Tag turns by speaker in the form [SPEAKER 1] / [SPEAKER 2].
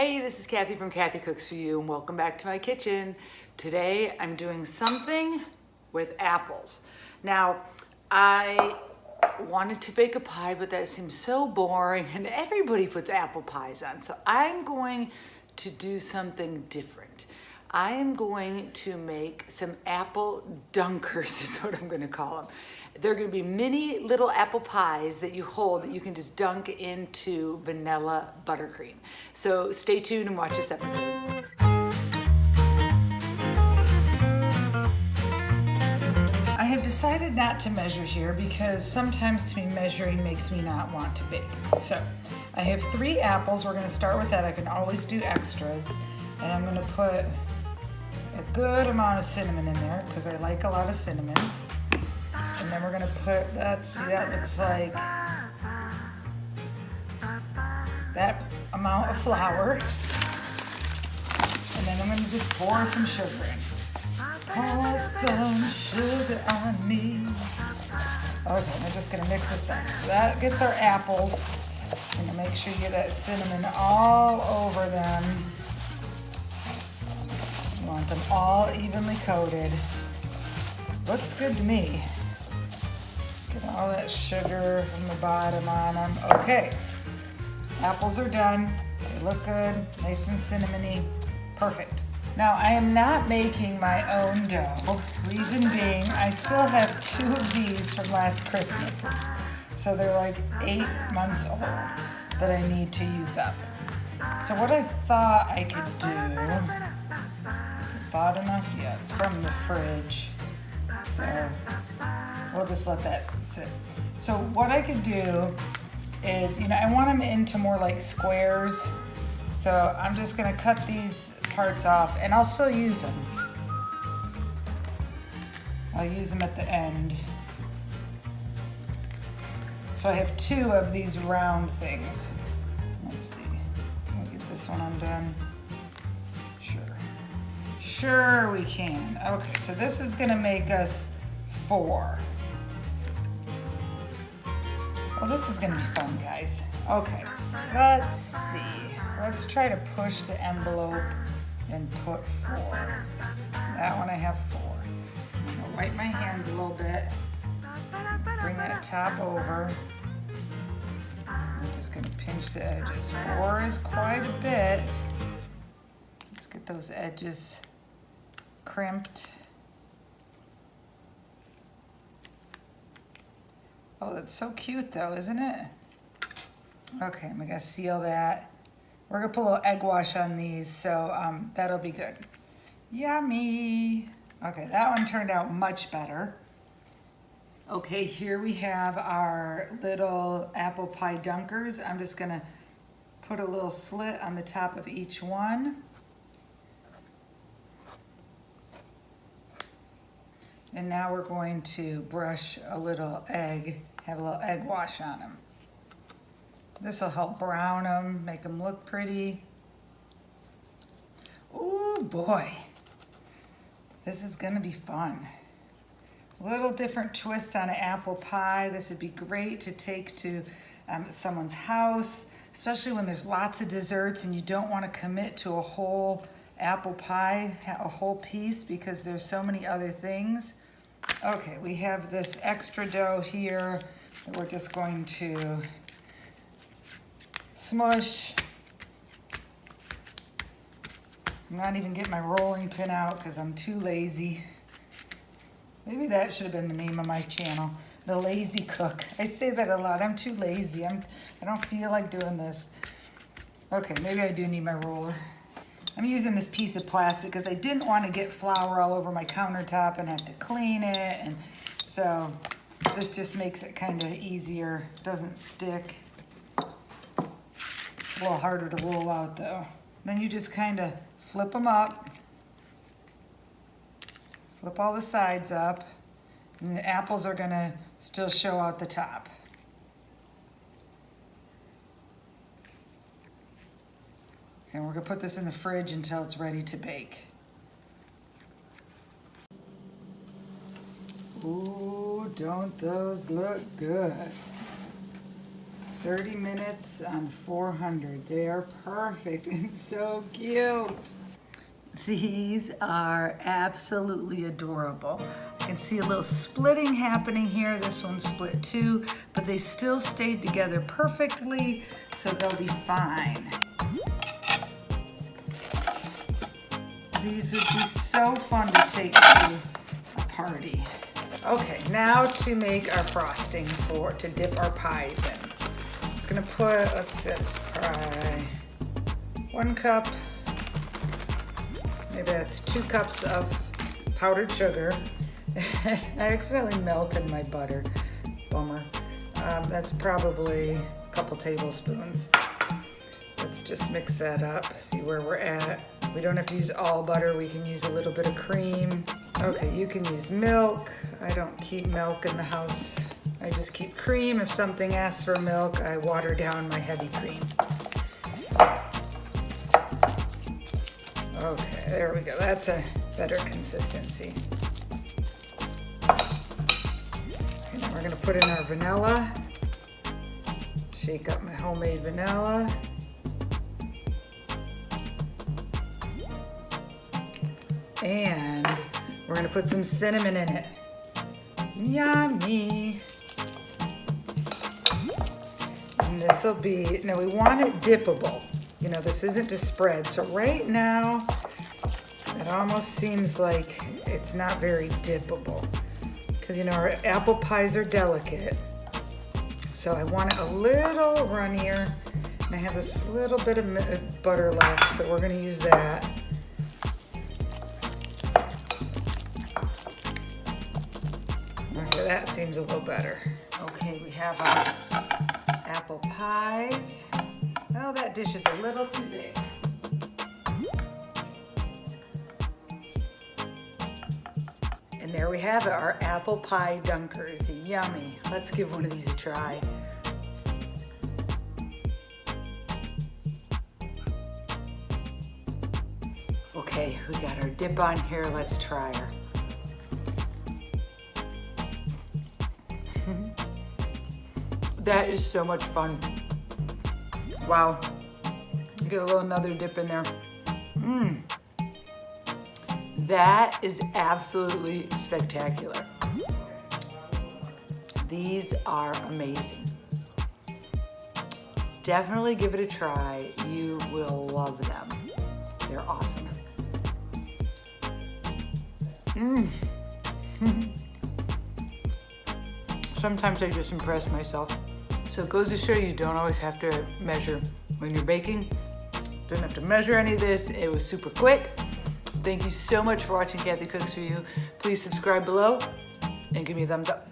[SPEAKER 1] Hey, this is Kathy from Kathy Cooks For You and welcome back to my kitchen. Today I'm doing something with apples. Now, I wanted to bake a pie, but that seems so boring and everybody puts apple pies on. So I'm going to do something different. I am going to make some apple dunkers is what I'm gonna call them. They're gonna be many little apple pies that you hold that you can just dunk into vanilla buttercream. So stay tuned and watch this episode. I have decided not to measure here because sometimes to me measuring makes me not want to bake. So I have three apples. We're gonna start with that. I can always do extras. And I'm gonna put a good amount of cinnamon in there because I like a lot of cinnamon. And then we're gonna put, let's see, that looks like that amount of flour. And then I'm gonna just pour some sugar in. Pour some sugar on me. Okay, I'm just gonna mix this up. So that gets our apples. And make sure you get that cinnamon all over them. You want them all evenly coated. Looks good to me. Get all that sugar from the bottom on them. Okay, apples are done. They look good, nice and cinnamony. Perfect. Now I am not making my own dough. Reason being, I still have two of these from last Christmas. So they're like eight months old that I need to use up. So what I thought I could do, is it thought enough? Yeah, it's from the fridge. So we'll just let that sit. So what I could do is, you know, I want them into more like squares. So I'm just gonna cut these parts off and I'll still use them. I'll use them at the end. So I have two of these round things. Let's see, can we get this one undone? Sure. Sure we can. Okay, so this is gonna make us four. Well, this is gonna be fun, guys. Okay, let's see. Let's try to push the envelope and put four. that one I have four. I'm gonna wipe my hands a little bit. Bring that top over. I'm just gonna pinch the edges. Four is quite a bit. Let's get those edges crimped. Oh, that's so cute though, isn't it? Okay, I'm gonna seal that. We're gonna put a little egg wash on these, so um, that'll be good. Yummy. Okay, that one turned out much better. Okay, here we have our little apple pie dunkers. I'm just gonna put a little slit on the top of each one. And now we're going to brush a little egg, have a little egg wash on them. This will help brown them, make them look pretty. Oh boy, this is gonna be fun. A little different twist on an apple pie. This would be great to take to um, someone's house, especially when there's lots of desserts and you don't wanna commit to a whole apple pie, a whole piece because there's so many other things. Okay, we have this extra dough here that we're just going to smush. I'm not even getting my rolling pin out because I'm too lazy. Maybe that should have been the name of my channel, The Lazy Cook. I say that a lot. I'm too lazy. I'm, I don't feel like doing this. Okay, maybe I do need my roller. I'm using this piece of plastic because I didn't want to get flour all over my countertop and have to clean it. And so this just makes it kind of easier, doesn't stick. A little harder to roll out though. Then you just kind of flip them up. Flip all the sides up. And the apples are gonna still show out the top. And we're gonna put this in the fridge until it's ready to bake. Ooh, don't those look good. 30 minutes on 400. They are perfect and so cute. These are absolutely adorable. I can see a little splitting happening here. This one split too, but they still stayed together perfectly, so they'll be fine. These would be so fun to take to a party. Okay, now to make our frosting for, to dip our pies in. I'm just gonna put, let's, let's try one cup, maybe that's two cups of powdered sugar. I accidentally melted my butter, bummer. Um, that's probably a couple tablespoons. Let's just mix that up, see where we're at. We don't have to use all butter, we can use a little bit of cream. Okay, you can use milk. I don't keep milk in the house. I just keep cream. If something asks for milk, I water down my heavy cream. Okay, there we go. That's a better consistency. And then we're gonna put in our vanilla. Shake up my homemade vanilla. And we're gonna put some cinnamon in it. Yummy. And this will be, now we want it dippable. You know, this isn't to spread. So right now, it almost seems like it's not very dippable. Because you know, our apple pies are delicate. So I want it a little runnier. And I have this little bit of butter left, so we're gonna use that. That seems a little better. Okay, we have our apple pies. Oh, that dish is a little too big. And there we have it, our apple pie dunkers. Yummy. Let's give one of these a try. Okay, we got our dip on here. Let's try her. Mm-hmm. that is so much fun. Wow. Get a little another dip in there. Mmm. That is absolutely spectacular. These are amazing. Definitely give it a try. You will love them. They're awesome. Mmm. Sometimes I just impress myself. So it goes to show you don't always have to measure when you're baking. Don't have to measure any of this. It was super quick. Thank you so much for watching Kathy Cooks For You. Please subscribe below and give me a thumbs up.